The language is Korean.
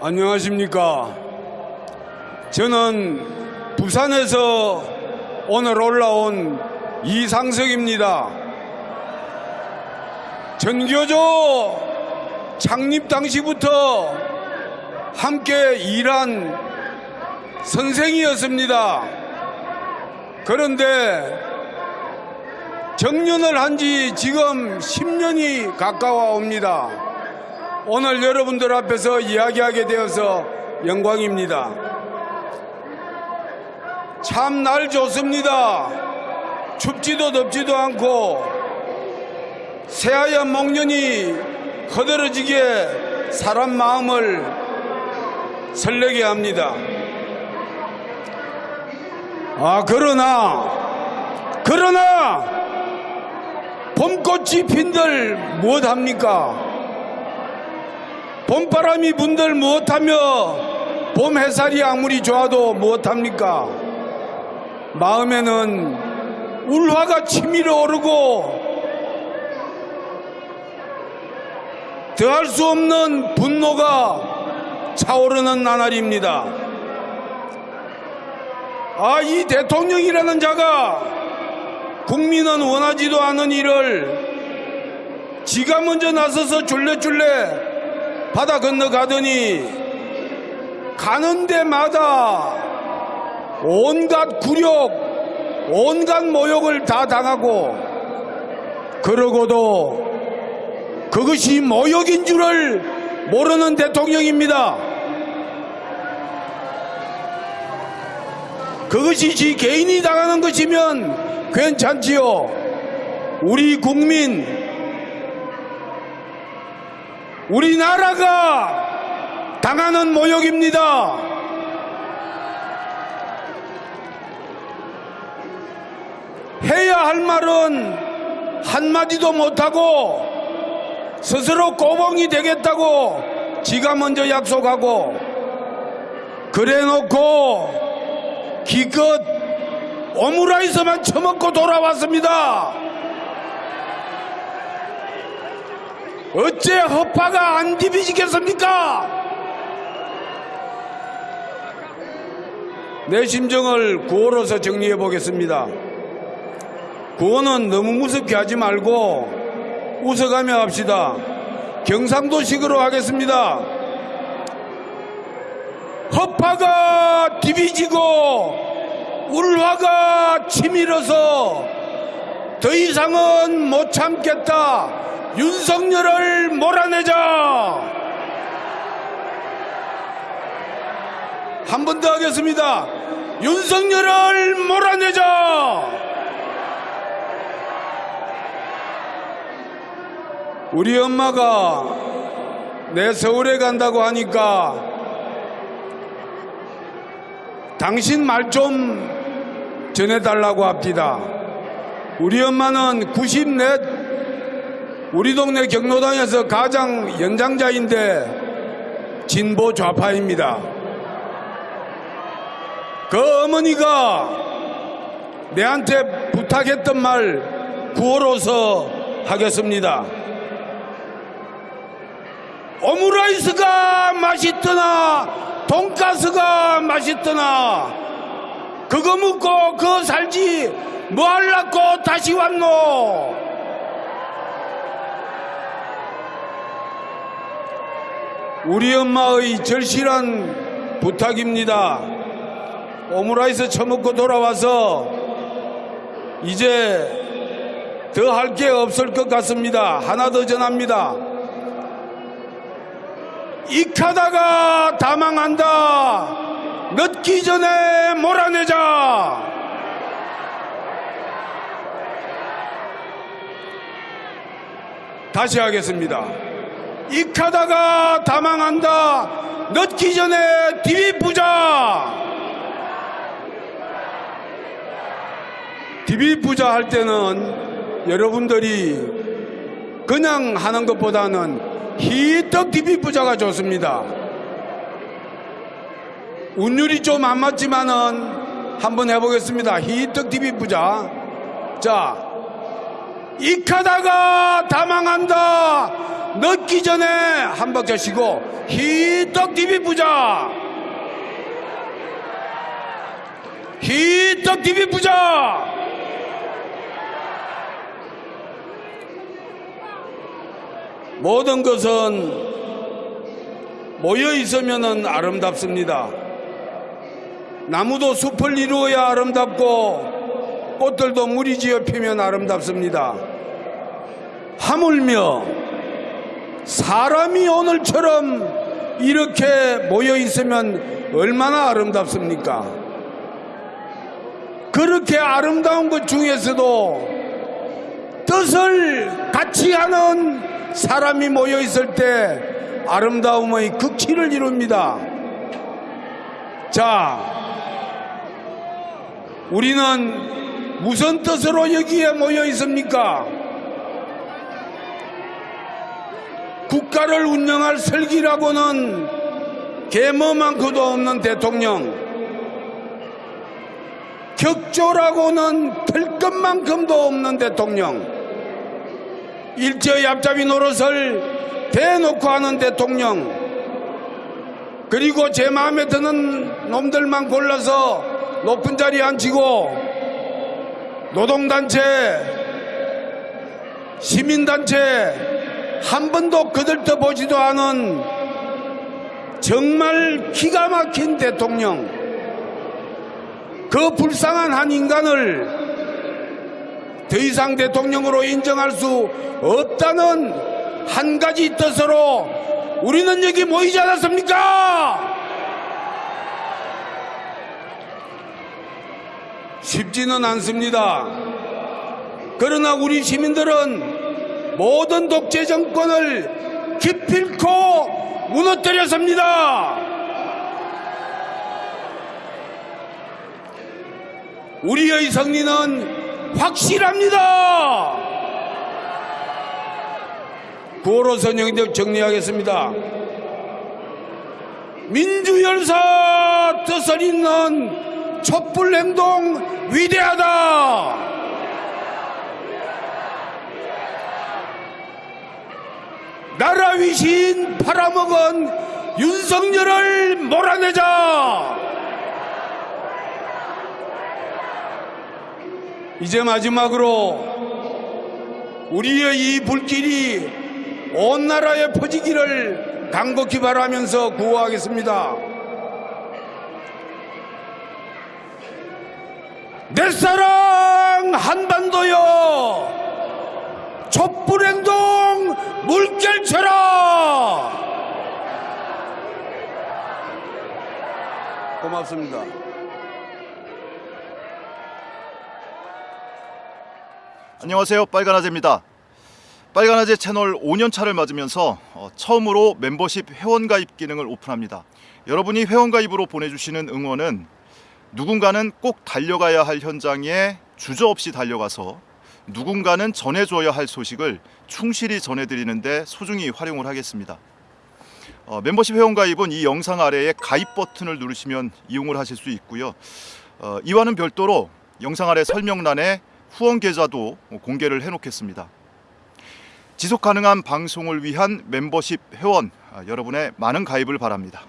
안녕하십니까. 저는 부산에서 오늘 올라온 이상석입니다. 전교조 창립 당시부터 함께 일한 선생이었습니다. 그런데 정년을 한 지 지금 10년이 가까워 옵니다. 오늘 여러분들 앞에서 이야기하게 되어서 영광입니다. 참 날 좋습니다. 춥지도 덥지도 않고 새하얀 목련이 허들어지게 사람 마음을 설레게 합니다. 아, 그러나, 그러나, 봄꽃이 핀들 무엇합니까? 봄바람이 분들 무엇하며 봄 햇살이 아무리 좋아도 무엇합니까? 마음에는 울화가 치밀어 오르고 더할 수 없는 분노가 차오르는 나날입니다. 아, 이 대통령이라는 자가 국민은 원하지도 않은 일을 지가 먼저 나서서 줄레줄레 바다 건너가더니 가는 데마다 온갖 굴욕, 온갖 모욕을 다 당하고 그러고도 그것이 모욕인 줄을 모르는 대통령입니다. 그것이 지 개인이 당하는 것이면 괜찮지요. 우리 국민, 우리나라가 당하는 모욕입니다. 해야 할 말은 한마디도 못하고 스스로 꼬봉이 되겠다고 지가 먼저 약속하고 그래 놓고 기껏 오므라이스만 처먹고 돌아왔습니다. 어째 허파가 안 디비지겠습니까? 내 심정을 구호로서 정리해 보겠습니다. 구호는 너무 무섭게 하지 말고 웃어가며 합시다. 경상도식으로 하겠습니다. 허파가 디비지고 울화가 치밀어서 더 이상은 못 참겠다. 윤석열을 몰아내자. 한 번 더 하겠습니다. 윤석열을 몰아내자. 우리 엄마가 내 서울에 간다고 하니까 당신 말 좀 전해달라고 합니다. 우리 엄마는 94 우리 동네 경로당에서 가장 연장자인데 진보 좌파입니다. 그 어머니가 내한테 부탁했던 말 구호로서 하겠습니다. 오므라이스가 맛있더나 돈가스가 맛있더나 그거 먹고 그거 살지 뭐 할라고 다시 왔노 우리 엄마의 절실한 부탁입니다 오므라이스 처먹고 돌아와서 이제 더 할 게 없을 것 같습니다 하나 더 전합니다 익하다가 다 망한다. 늦기 전에 몰아내자. 다시 하겠습니다. 익하다가 다 망한다. 늦기 전에 디비부자. 디비부자 할 때는 여러분들이 그냥 하는 것보다는 희떡 디비 부자가 좋습니다. 운율이 좀 안 맞지만은 한번 해보겠습니다. 희떡 디비 부자. 자, 익하다가 다 망한다. 늦기 전에 한 박자 쉬고 히떡 TV 부자 히떡 TV 부자 모든 것은 모여 있으면 아름답습니다. 나무도 숲을 이루어야 아름답고 꽃들도 물이 지어 피면 아름답습니다. 하물며 사람이 오늘처럼 이렇게 모여 있으면 얼마나 아름답습니까? 그렇게 아름다운 것 중에서도 뜻을 같이 하는 사람이 모여 있을 때 아름다움의 극치를 이룹니다. 자, 우리는 무슨 뜻으로 여기에 모여 있습니까? 국가를 운영할 설기라고는 계모만큼도 없는 대통령, 격조라고는 들 것만큼도 없는 대통령, 일제의 앞잡이 노릇을 대놓고 하는 대통령, 그리고 제 마음에 드는 놈들만 골라서 높은 자리에 앉히고 노동단체, 시민단체 한 번도 거들떠 보지도 않은 정말 기가 막힌 대통령, 그 불쌍한 한 인간을 더 이상 대통령으로 인정할 수 없다는 한 가지 뜻으로 우리는 여기 모이지 않았습니까? 쉽지는 않습니다. 그러나 우리 시민들은 모든 독재 정권을 기필코 무너뜨렸습니다. 우리의 승리는 확실합니다. 구호로 선영적 정리하겠습니다. 민주열사 뜻을 잇는 촛불행동 위대하다. 나라 위신 팔아먹은 윤석열을 몰아내자. 이제 마지막으로 우리의 이 불길이 온 나라에 퍼지기를 간곡히 바라면서 구호하겠습니다. 내 사랑 한반도여 촛불행동 물결쳐라 고맙습니다. 안녕하세요. 빨간아재입니다. 빨간아재 채널 5년차를 맞으면서 어, 처음으로 멤버십 회원가입 기능을 오픈합니다. 여러분이 회원가입으로 보내주시는 응원은 누군가는 꼭 달려가야 할 현장에 주저없이 달려가서 누군가는 전해줘야 할 소식을 충실히 전해드리는데 소중히 활용을 하겠습니다. 어, 멤버십 회원가입은 이 영상 아래에 가입 버튼을 누르시면 이용을 하실 수 있고요. 어, 이와는 별도로 영상 아래 설명란에 후원 계좌도 공개를 해놓겠습니다. 지속 가능한 방송을 위한 멤버십 회원 아, 여러분의 많은 가입을 바랍니다.